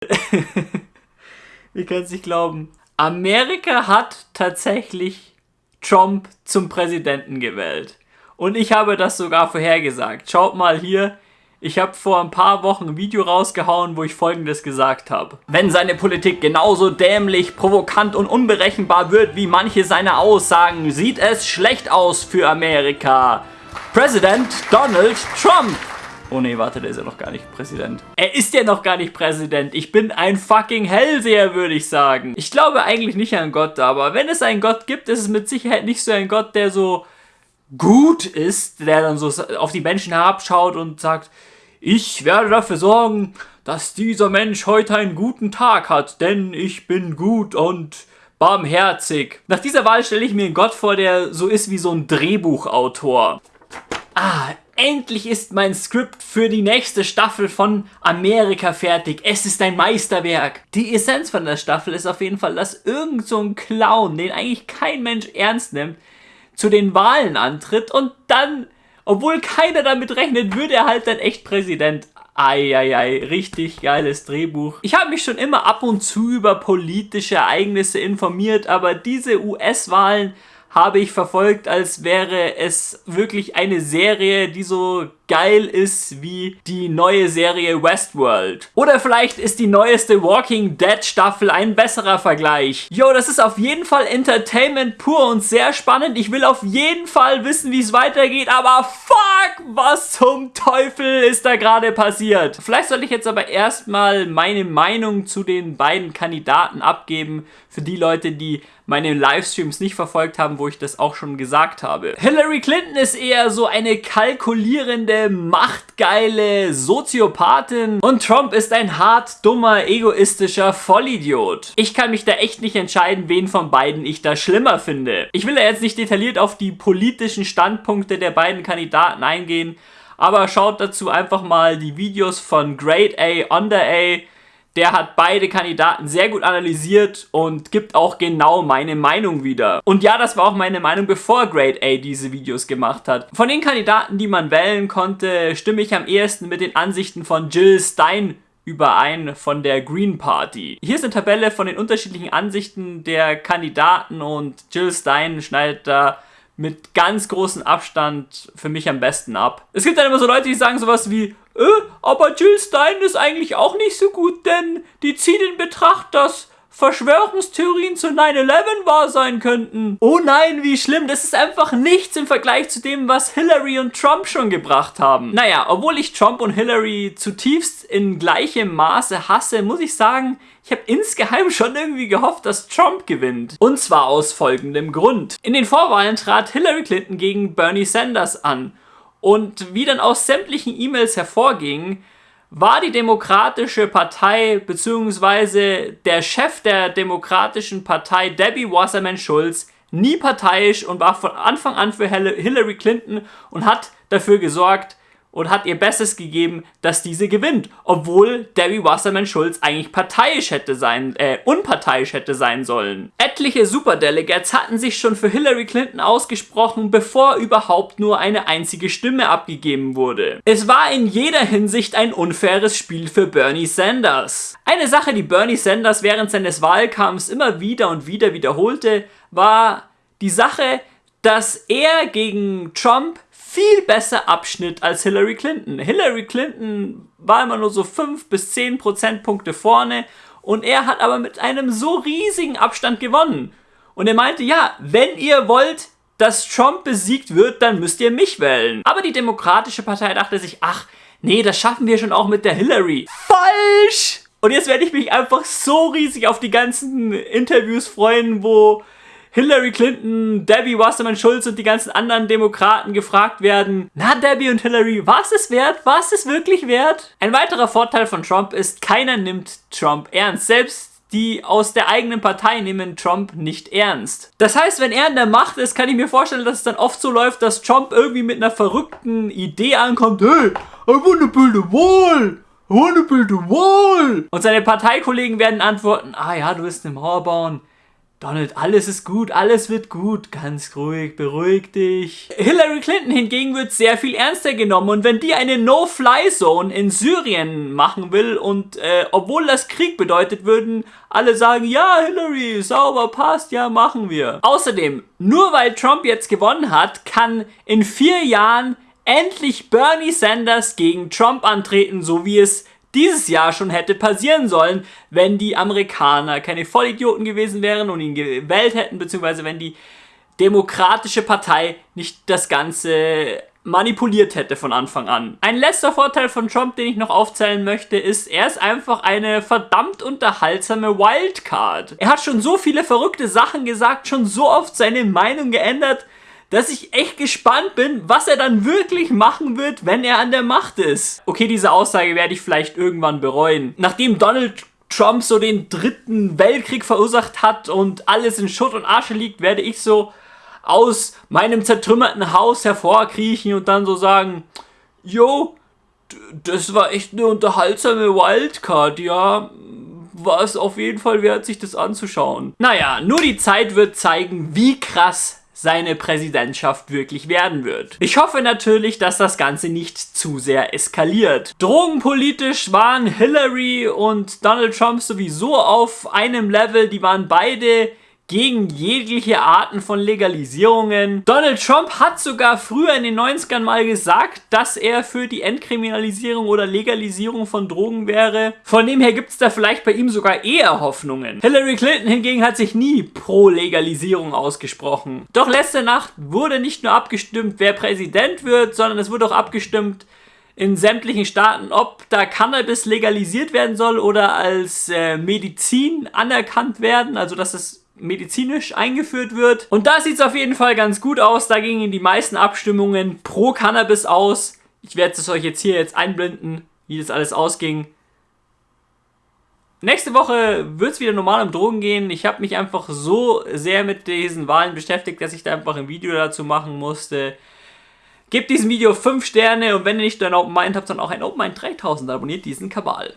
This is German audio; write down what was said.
Wie kann es nicht glauben? Amerika hat tatsächlich Trump zum Präsidenten gewählt. Und ich habe das sogar vorhergesagt. Schaut mal hier, ich habe vor ein paar Wochen ein Video rausgehauen, wo ich folgendes gesagt habe. Wenn seine Politik genauso dämlich, provokant und unberechenbar wird wie manche seiner Aussagen, sieht es schlecht aus für Amerika. Präsident Donald Trump. Oh nee, warte, der ist ja noch gar nicht Präsident. Er ist ja noch gar nicht Präsident. Ich bin ein fucking Hellseher, würde ich sagen. Ich glaube eigentlich nicht an Gott, aber wenn es einen Gott gibt, ist es mit Sicherheit nicht so ein Gott, der so gut ist, der dann so auf die Menschen herabschaut und sagt, ich werde dafür sorgen, dass dieser Mensch heute einen guten Tag hat, denn ich bin gut und barmherzig. Nach dieser Wahl stelle ich mir einen Gott vor, der so ist wie so ein Drehbuchautor. Endlich ist mein Skript für die nächste Staffel von Amerika fertig. Es ist ein Meisterwerk. Die Essenz von der Staffel ist auf jeden Fall, dass irgend so ein Clown, den eigentlich kein Mensch ernst nimmt, zu den Wahlen antritt und dann, obwohl keiner damit rechnet, würde er halt dann echt Präsident. Eieiei, richtig geiles Drehbuch. Ich habe mich schon immer ab und zu über politische Ereignisse informiert, aber diese US-Wahlen habe ich verfolgt, als wäre es wirklich eine Serie, die so geil ist wie die neue Serie Westworld. Oder vielleicht ist die neueste Walking Dead Staffel ein besserer Vergleich. Yo, das ist auf jeden Fall Entertainment pur und sehr spannend. Ich will auf jeden Fall wissen, wie es weitergeht, aber fuck, was zum Teufel ist da gerade passiert? Vielleicht sollte ich jetzt aber erstmal meine Meinung zu den beiden Kandidaten abgeben, für die Leute, die meine Livestreams nicht verfolgt haben, wo ich das auch schon gesagt habe. Hillary Clinton ist eher so eine kalkulierende machtgeile Soziopathin und Trump ist ein hart dummer, egoistischer Vollidiot. Ich kann mich da echt nicht entscheiden, wen von beiden ich da schlimmer finde. Ich will da jetzt nicht detailliert auf die politischen Standpunkte der beiden Kandidaten eingehen, aber schaut dazu einfach mal die Videos von Grade A, Under A, der hat beide Kandidaten sehr gut analysiert und gibt auch genau meine Meinung wieder. Und ja, das war auch meine Meinung, bevor Grade A diese Videos gemacht hat. Von den Kandidaten, die man wählen konnte, stimme ich am ehesten mit den Ansichten von Jill Stein überein von der Green Party. Hier ist eine Tabelle von den unterschiedlichen Ansichten der Kandidaten und Jill Stein schneidet da mit ganz großem Abstand für mich am besten ab. Es gibt dann immer so Leute, die sagen sowas wie, äh, aber Jill Stein ist eigentlich auch nicht so gut, denn die zieht in Betracht, dass Verschwörungstheorien zu 9-11 wahr sein könnten. Oh nein, wie schlimm. Das ist einfach nichts im Vergleich zu dem, was Hillary und Trump schon gebracht haben. Naja, obwohl ich Trump und Hillary zutiefst in gleichem Maße hasse, muss ich sagen, ich habe insgeheim schon irgendwie gehofft, dass Trump gewinnt. Und zwar aus folgendem Grund. In den Vorwahlen trat Hillary Clinton gegen Bernie Sanders an. Und wie dann aus sämtlichen E-Mails hervorging, war die Demokratische Partei bzw. der Chef der Demokratischen Partei, Debbie Wasserman Schulz, nie parteiisch und war von Anfang an für Hillary Clinton und hat dafür gesorgt, und hat ihr Bestes gegeben, dass diese gewinnt. Obwohl Debbie Wasserman Schulz eigentlich parteiisch hätte sein, äh, unparteiisch hätte sein sollen. Etliche Superdelegates hatten sich schon für Hillary Clinton ausgesprochen, bevor überhaupt nur eine einzige Stimme abgegeben wurde. Es war in jeder Hinsicht ein unfaires Spiel für Bernie Sanders. Eine Sache, die Bernie Sanders während seines Wahlkampfs immer wieder und wieder wiederholte, war die Sache, dass er gegen Trump viel besser abschnitt als Hillary Clinton. Hillary Clinton war immer nur so 5 bis 10 Prozentpunkte vorne und er hat aber mit einem so riesigen Abstand gewonnen. Und er meinte, ja, wenn ihr wollt, dass Trump besiegt wird, dann müsst ihr mich wählen. Aber die Demokratische Partei dachte sich, ach, nee, das schaffen wir schon auch mit der Hillary. Falsch! Und jetzt werde ich mich einfach so riesig auf die ganzen Interviews freuen, wo Hillary Clinton, Debbie Wasserman Schulz und die ganzen anderen Demokraten gefragt werden, na Debbie und Hillary, was ist wert? Was ist wirklich wert? Ein weiterer Vorteil von Trump ist, keiner nimmt Trump ernst. Selbst die aus der eigenen Partei nehmen Trump nicht ernst. Das heißt, wenn er in der Macht ist, kann ich mir vorstellen, dass es dann oft so läuft, dass Trump irgendwie mit einer verrückten Idee ankommt. Hey, I wanna build a wall! I wanna build a wall! Und seine Parteikollegen werden antworten, ah ja, du willst eine Mauer bauen Donald, alles ist gut, alles wird gut, ganz ruhig, beruhig dich. Hillary Clinton hingegen wird sehr viel ernster genommen und wenn die eine No-Fly-Zone in Syrien machen will und äh, obwohl das Krieg bedeutet, würden alle sagen, ja Hillary, sauber, passt, ja machen wir. Außerdem, nur weil Trump jetzt gewonnen hat, kann in vier Jahren endlich Bernie Sanders gegen Trump antreten, so wie es dieses Jahr schon hätte passieren sollen, wenn die Amerikaner keine Vollidioten gewesen wären und ihn gewählt hätten, beziehungsweise wenn die Demokratische Partei nicht das Ganze manipuliert hätte von Anfang an. Ein letzter Vorteil von Trump, den ich noch aufzählen möchte, ist, er ist einfach eine verdammt unterhaltsame Wildcard. Er hat schon so viele verrückte Sachen gesagt, schon so oft seine Meinung geändert, dass ich echt gespannt bin, was er dann wirklich machen wird, wenn er an der Macht ist. Okay, diese Aussage werde ich vielleicht irgendwann bereuen. Nachdem Donald Trump so den dritten Weltkrieg verursacht hat und alles in Schutt und Asche liegt, werde ich so aus meinem zertrümmerten Haus hervorkriechen und dann so sagen, Jo, das war echt eine unterhaltsame Wildcard, ja. War es auf jeden Fall wert, sich das anzuschauen. Naja, nur die Zeit wird zeigen, wie krass seine Präsidentschaft wirklich werden wird. Ich hoffe natürlich, dass das Ganze nicht zu sehr eskaliert. Drogenpolitisch waren Hillary und Donald Trump sowieso auf einem Level, die waren beide gegen jegliche Arten von Legalisierungen. Donald Trump hat sogar früher in den 90ern mal gesagt, dass er für die Entkriminalisierung oder Legalisierung von Drogen wäre. Von dem her gibt es da vielleicht bei ihm sogar eher Hoffnungen. Hillary Clinton hingegen hat sich nie pro Legalisierung ausgesprochen. Doch letzte Nacht wurde nicht nur abgestimmt, wer Präsident wird, sondern es wurde auch abgestimmt, in sämtlichen Staaten, ob da Cannabis legalisiert werden soll oder als äh, Medizin anerkannt werden, also dass es medizinisch eingeführt wird. Und da sieht es auf jeden Fall ganz gut aus. Da gingen die meisten Abstimmungen pro Cannabis aus. Ich werde es euch jetzt hier jetzt einblenden, wie das alles ausging. Nächste Woche wird es wieder normal um Drogen gehen. Ich habe mich einfach so sehr mit diesen Wahlen beschäftigt, dass ich da einfach ein Video dazu machen musste. Gebt diesem Video 5 Sterne und wenn ihr nicht ein Open Mind habt, dann auch ein Open Mind 3000. Abonniert diesen Kabal.